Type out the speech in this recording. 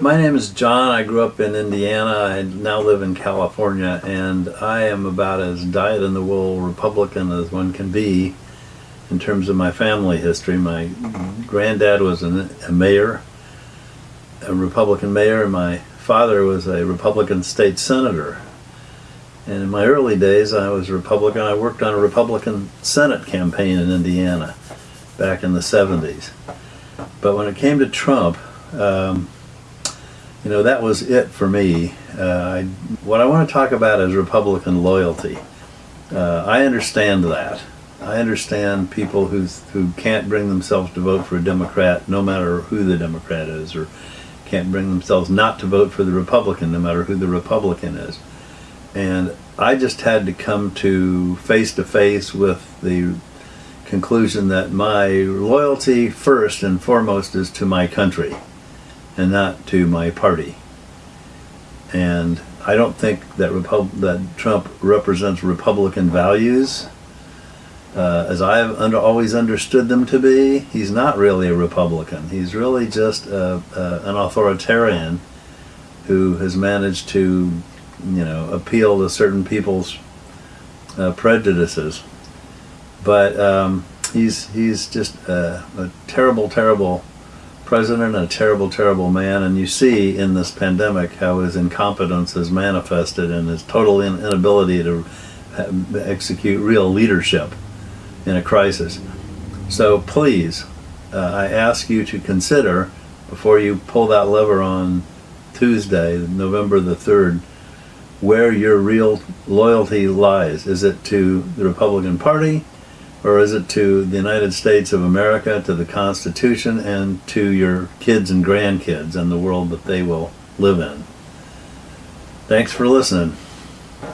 My name is John. I grew up in Indiana. I now live in California, and I am about as dyed in the wool Republican as one can be in terms of my family history. My granddad was an, a mayor, a Republican mayor, and my father was a Republican state senator. And in my early days, I was Republican. I worked on a Republican Senate campaign in Indiana back in the 70s. But when it came to Trump, um, you know, that was it for me. Uh, I, what I want to talk about is Republican loyalty. Uh, I understand that. I understand people who, who can't bring themselves to vote for a Democrat no matter who the Democrat is, or can't bring themselves not to vote for the Republican no matter who the Republican is. And I just had to come to face to face with the conclusion that my loyalty first and foremost is to my country and not to my party. And I don't think that Repub that Trump represents Republican values uh, as I have under, always understood them to be. He's not really a Republican. He's really just a, a, an authoritarian who has managed to, you know, appeal to certain people's uh, prejudices. But um, he's he's just a, a terrible, terrible president a terrible, terrible man. And you see in this pandemic how his incompetence is manifested and his total inability to execute real leadership in a crisis. So please, uh, I ask you to consider before you pull that lever on Tuesday, November the 3rd, where your real loyalty lies. Is it to the Republican Party? Or is it to the United States of America, to the Constitution, and to your kids and grandkids and the world that they will live in? Thanks for listening.